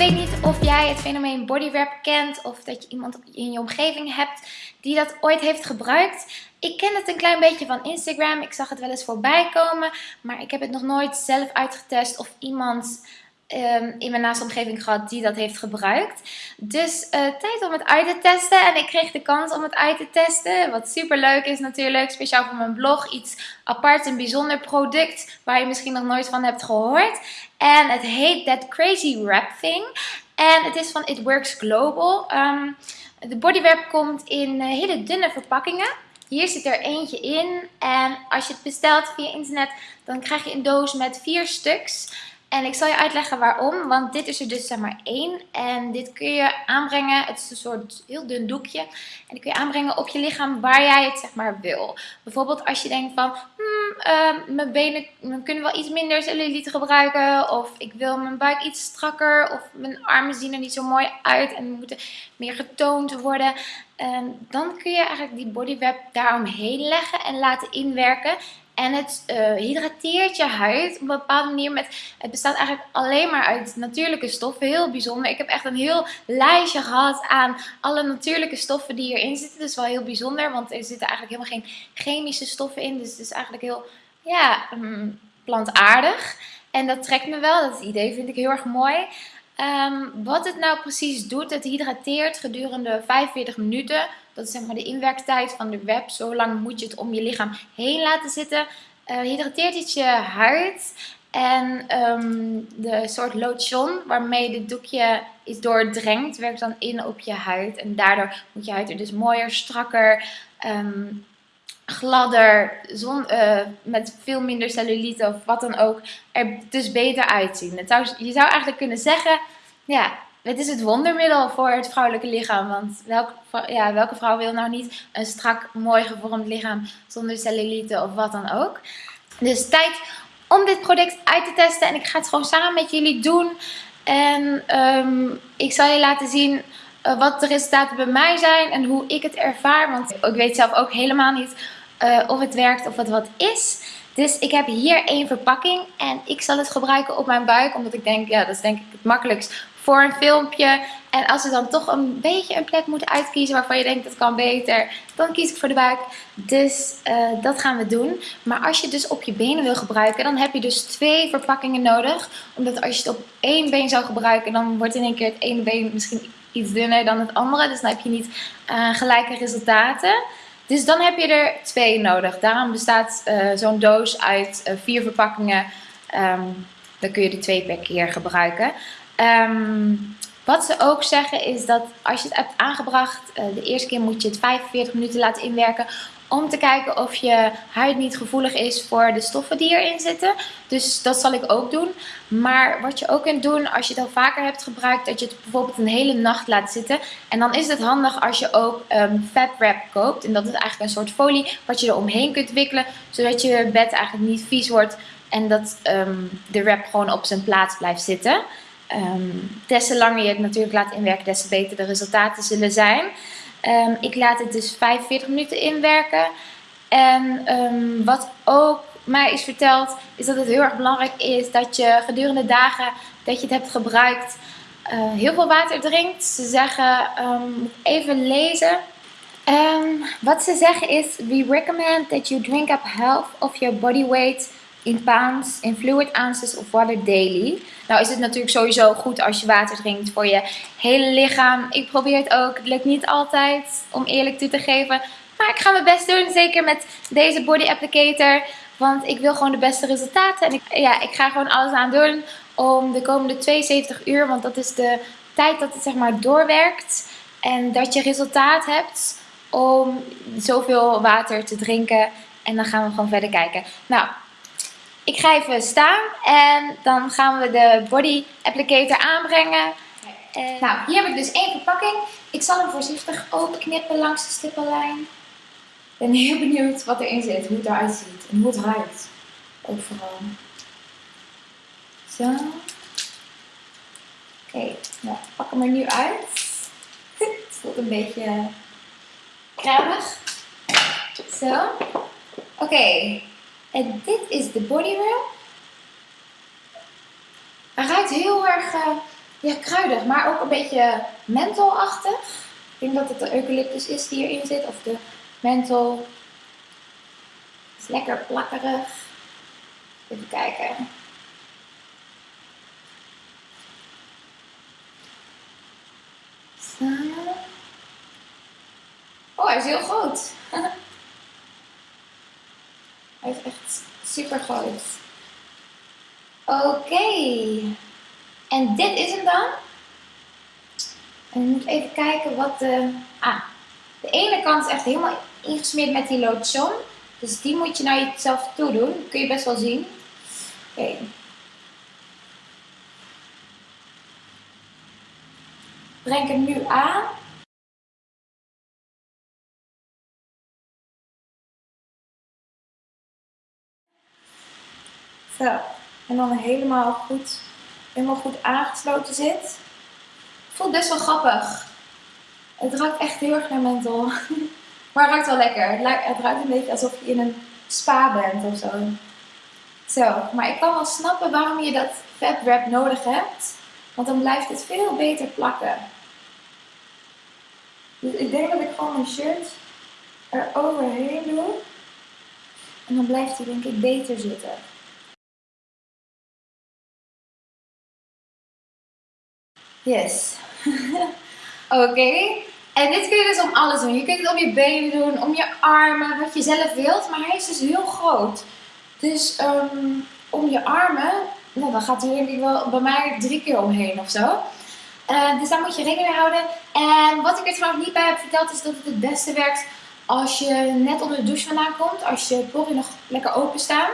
weet niet of jij het fenomeen bodywrap kent of dat je iemand in je omgeving hebt die dat ooit heeft gebruikt. Ik ken het een klein beetje van Instagram. Ik zag het wel eens voorbij komen, maar ik heb het nog nooit zelf uitgetest of iemand um, in mijn naaste omgeving gehad die dat heeft gebruikt. Dus uh, tijd om het uit te testen. En ik kreeg de kans om het uit te testen. Wat super leuk is natuurlijk. Speciaal voor mijn blog. Iets apart, een bijzonder product waar je misschien nog nooit van hebt gehoord. En het heet That Crazy Wrap Thing. En het is van It Works Global. Um, de bodywrap komt in uh, hele dunne verpakkingen. Hier zit er eentje in. En als je het bestelt via internet, dan krijg je een doos met vier stuks. En ik zal je uitleggen waarom, want dit is er dus zeg maar één. En dit kun je aanbrengen, het is een soort heel dun doekje. En die kun je aanbrengen op je lichaam waar jij het zeg maar wil. Bijvoorbeeld als je denkt van, hmm, uh, mijn benen kunnen wel iets minder cellulite gebruiken. Of ik wil mijn buik iets strakker. Of mijn armen zien er niet zo mooi uit en moeten meer getoond worden. Um, dan kun je eigenlijk die bodywrap daaromheen leggen en laten inwerken. En het uh, hydrateert je huid op een bepaalde manier. Met, het bestaat eigenlijk alleen maar uit natuurlijke stoffen. Heel bijzonder. Ik heb echt een heel lijstje gehad aan alle natuurlijke stoffen die erin zitten. Is wel heel bijzonder. Want er zitten eigenlijk helemaal geen chemische stoffen in. Dus het is eigenlijk heel ja, um, plantaardig. En dat trekt me wel. Dat idee vind ik heel erg mooi. Um, wat het nou precies doet, het hydrateert gedurende 45 minuten. Dat is zeg maar de inwerktijd van de web. Zo lang moet je het om je lichaam heen laten zitten. Uh, hydrateert het je huid. En um, de soort lotion waarmee dit doekje is doordrenkt, werkt dan in op je huid. En daardoor moet je huid er dus mooier, strakker, um, gladder, uh, met veel minder cellulite of wat dan ook, er dus beter uitzien. Je zou eigenlijk kunnen zeggen, ja, het is het wondermiddel voor het vrouwelijke lichaam. Want welke, ja, welke vrouw wil nou niet een strak, mooi gevormd lichaam zonder cellulite of wat dan ook. Dus tijd om dit product uit te testen. En ik ga het gewoon samen met jullie doen. En um, ik zal je laten zien uh, wat de resultaten bij mij zijn en hoe ik het ervaar. Want ik weet zelf ook helemaal niet uh, of het werkt of het wat is. Dus ik heb hier één verpakking en ik zal het gebruiken op mijn buik. Omdat ik denk, ja dat is denk ik het makkelijkst voor een filmpje. En als we dan toch een beetje een plek moeten uitkiezen waarvan je denkt dat kan beter, dan kies ik voor de buik. Dus uh, dat gaan we doen. Maar als je het dus op je benen wil gebruiken, dan heb je dus twee verpakkingen nodig. Omdat als je het op één been zou gebruiken, dan wordt in één keer het ene been misschien iets dunner dan het andere. Dus dan heb je niet uh, gelijke resultaten. Dus dan heb je er twee nodig. Daarom bestaat uh, zo'n doos uit vier verpakkingen. Um, dan kun je er twee per keer gebruiken. Um, wat ze ook zeggen is dat als je het hebt aangebracht, uh, de eerste keer moet je het 45 minuten laten inwerken. Om te kijken of je huid niet gevoelig is voor de stoffen die erin zitten. Dus dat zal ik ook doen. Maar wat je ook kunt doen als je het al vaker hebt gebruikt. Dat je het bijvoorbeeld een hele nacht laat zitten. En dan is het handig als je ook um, fat wrap koopt. En dat is eigenlijk een soort folie wat je er omheen kunt wikkelen. Zodat je bed eigenlijk niet vies wordt. En dat um, de wrap gewoon op zijn plaats blijft zitten. Um, des te langer je het natuurlijk laat inwerken, des te beter de resultaten zullen zijn. Um, ik laat het dus 45 minuten inwerken. En um, wat ook mij is verteld, is dat het heel erg belangrijk is dat je gedurende dagen dat je het hebt gebruikt, uh, heel veel water drinkt. Ze zeggen, even lezen. wat ze zeggen is, we recommend that you drink up half of your body weight in pounds, in fluid ounces of water daily. Nou is het natuurlijk sowieso goed als je water drinkt voor je hele lichaam. Ik probeer het ook. Het lukt niet altijd om eerlijk toe te geven. Maar ik ga mijn best doen. Zeker met deze body applicator. Want ik wil gewoon de beste resultaten. En ik, ja, ik ga gewoon alles aan doen om de komende 72 uur. Want dat is de tijd dat het zeg maar doorwerkt. En dat je resultaat hebt om zoveel water te drinken. En dan gaan we gewoon verder kijken. Nou, ik ga even staan en dan gaan we de body applicator aanbrengen. En nou, hier heb ik dus één verpakking. Ik zal hem voorzichtig openknippen langs de stippellijn. Ik ben heel benieuwd wat erin zit, hoe het eruit ziet en hoe het ruikt. Ook vooral. Zo. Oké, okay, nou, pak hem er nu uit. het voelt een beetje krabig. Zo. Oké, okay. En dit is de body wrap. Hij ruikt heel erg uh, ja, kruidig, maar ook een beetje mentholachtig. Ik denk dat het de eucalyptus is die erin zit, of de menthol. Het is lekker plakkerig. Even kijken. Zo. Oh, hij is heel groot. hij is echt super groot. Oké. En dit is hem dan. En ik moet even kijken wat de... Ah, de ene kant is echt helemaal ingesmeerd met die lotion. Dus die moet je naar jezelf toe doen. Dat kun je best wel zien. Oké. Breng hem nu aan. Zo. En dan helemaal goed, helemaal goed aangesloten zit. Voelt best wel grappig. Het ruikt echt heel erg naar menthol. Maar het ruikt wel lekker. Het ruikt een beetje alsof je in een spa bent of zo. Zo, maar ik kan wel snappen waarom je dat fab wrap nodig hebt. Want dan blijft het veel beter plakken. Dus ik denk dat ik gewoon mijn shirt er overheen doe. En dan blijft hij denk ik beter zitten. Yes. Oké. En dit kun je dus om alles doen. Je kunt het om je benen doen, om je armen, wat je zelf wilt. Maar hij is dus heel groot. Dus um, om je armen, nou, dan gaat hij wel bij mij drie keer omheen of zo. Uh, dus daar moet je rekening mee houden. En wat ik er trouwens niet bij heb verteld is dat het het beste werkt als je net onder de douche vandaan komt. Als je poriën nog lekker open staan.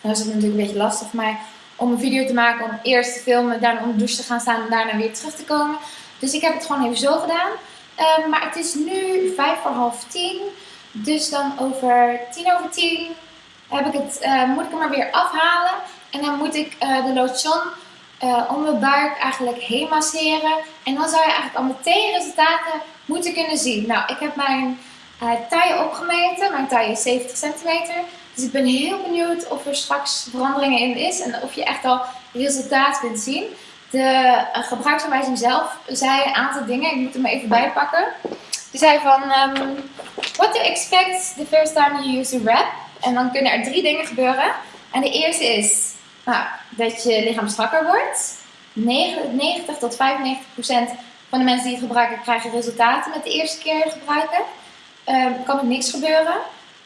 Dan is het natuurlijk een beetje lastig mij om een video te maken. Om eerst te filmen, daarna onder de douche te gaan staan en daarna weer terug te komen. Dus ik heb het gewoon even zo gedaan. Uh, maar het is nu vijf voor half tien. Dus dan over tien over tien heb ik het, uh, moet ik hem maar weer afhalen. En dan moet ik uh, de lotion uh, om mijn buik eigenlijk heen masseren. En dan zou je eigenlijk al meteen resultaten moeten kunnen zien. Nou, ik heb mijn taille opgemeten. Mijn taille is 70 centimeter. Dus ik ben heel benieuwd of er straks veranderingen in is. En of je echt al resultaat kunt zien. De gebruiksaanwijzing zelf zei een aantal dingen. Ik moet hem even bijpakken. Die zei van... Um, what to expect the first time you use a wrap. En dan kunnen er drie dingen gebeuren. En de eerste is... Nou, dat je lichaam strakker wordt. 90 tot 95 procent van de mensen die het gebruiken krijgen resultaten met de eerste keer gebruiken. Um, kan er niks gebeuren.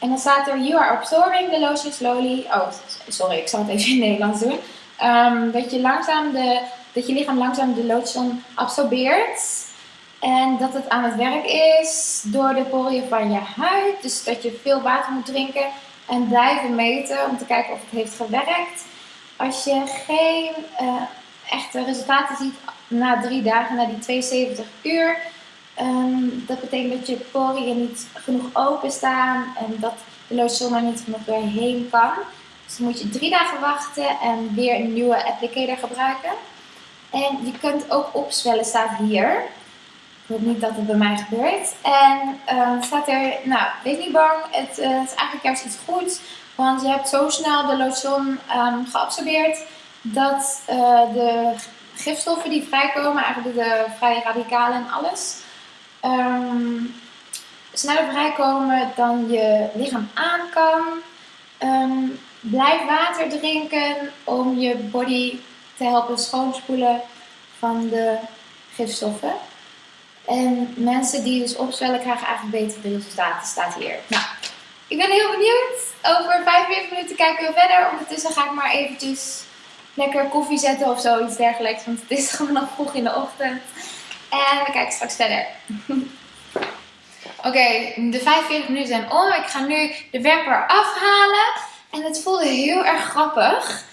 En dan staat er, you are absorbing the lotion slowly. Oh, sorry, ik zal het even in het Nederlands doen. Um, dat, je langzaam de, dat je lichaam langzaam de lotion absorbeert. En dat het aan het werk is door de poriën van je huid. Dus dat je veel water moet drinken en blijven meten om te kijken of het heeft gewerkt. Als je geen uh, echte resultaten ziet na drie dagen, na die 72 uur, um, dat betekent dat je poriën niet genoeg openstaan en dat de lotion er niet genoeg doorheen kan. Dus dan moet je drie dagen wachten en weer een nieuwe applicator gebruiken. En je kunt ook opzwellen, staat hier. Ik hoop niet dat het bij mij gebeurt. En uh, staat er, nou, wees niet bang, het, uh, het is eigenlijk juist iets goeds. Want je hebt zo snel de lotion um, geabsorbeerd dat uh, de gifstoffen die vrijkomen, eigenlijk de vrije radicalen en alles, um, sneller vrijkomen dan je lichaam aan kan. Um, blijf water drinken om je body te helpen schoonspoelen van de gifstoffen. En mensen die dus opzwellen krijgen eigenlijk betere resultaten, staat hier. Nou, ik ben heel benieuwd. Over 45 minuten kijken we verder. Ondertussen ga ik maar eventjes lekker koffie zetten of zoiets dergelijks. Want het is gewoon nog vroeg in de ochtend. En we kijken straks verder. Oké, de 45 minuten zijn om. Ik ga nu de wrapper afhalen. En het voelde heel erg grappig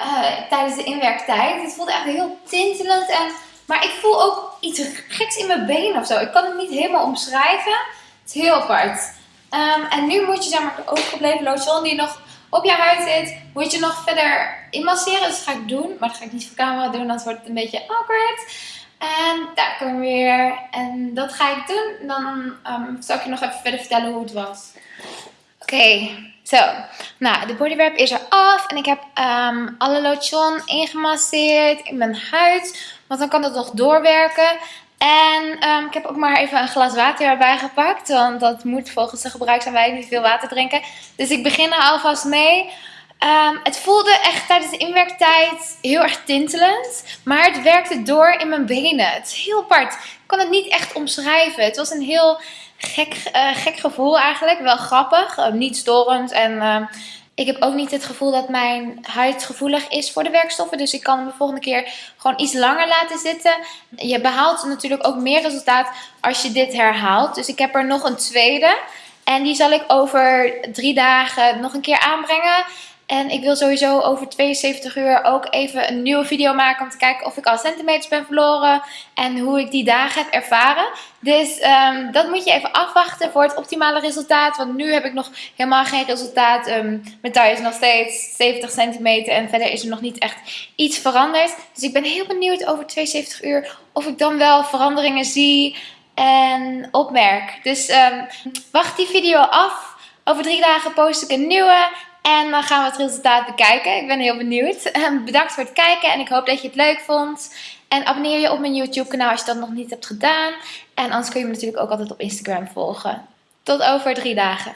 uh, tijdens de inwerktijd. Het voelde echt heel tintelend. En, maar ik voel ook iets geks in mijn benen of zo. Ik kan het niet helemaal omschrijven. Het is heel apart. Um, en nu moet je zeg maar de overgebleven lotion die nog op je huid zit, moet je nog verder inmasseren. Dus dat ga ik doen. Maar dat ga ik niet voor camera doen, anders wordt het een beetje awkward. En daar komen we weer. En dat ga ik doen. Dan um, zal ik je nog even verder vertellen hoe het was. Oké. Zo, nou de bodywrap is er af en ik heb ehm, alle lotion ingemasseerd in mijn huid. Want dan kan het nog doorwerken. En ehm, ik heb ook maar even een glas water erbij gepakt. Want dat moet volgens de gebruiksaanwijzing niet veel water drinken. Dus ik begin er alvast mee. Ehm, het voelde echt tijdens de inwerktijd heel erg tintelend. Maar het werkte door in mijn benen. Het is heel apart. Ik kan het niet echt omschrijven. Het was een heel gek, uh, gek gevoel eigenlijk. Wel grappig. Uh, niet storend. En uh, ik heb ook niet het gevoel dat mijn huid gevoelig is voor de werkstoffen. Dus ik kan hem de volgende keer gewoon iets langer laten zitten. Je behaalt natuurlijk ook meer resultaat als je dit herhaalt. Dus ik heb er nog een tweede. En die zal ik over drie dagen nog een keer aanbrengen. En ik wil sowieso over 72 uur ook even een nieuwe video maken om te kijken of ik al centimeters ben verloren en hoe ik die dagen heb ervaren. Dus um, dat moet je even afwachten voor het optimale resultaat. Want nu heb ik nog helemaal geen resultaat. Um, mijn taille is nog steeds 70 centimeter en verder is er nog niet echt iets veranderd. Dus ik ben heel benieuwd over 72 uur of ik dan wel veranderingen zie en opmerk. Dus um, wacht die video af. Over drie dagen post ik een nieuwe. En dan gaan we het resultaat bekijken. Ik ben heel benieuwd. Ehm, bedankt voor het kijken en ik hoop dat je het leuk vond. En abonneer je op mijn YouTube kanaal als je dat nog niet hebt gedaan. En anders kun je me natuurlijk ook altijd op Instagram volgen. Tot over drie dagen.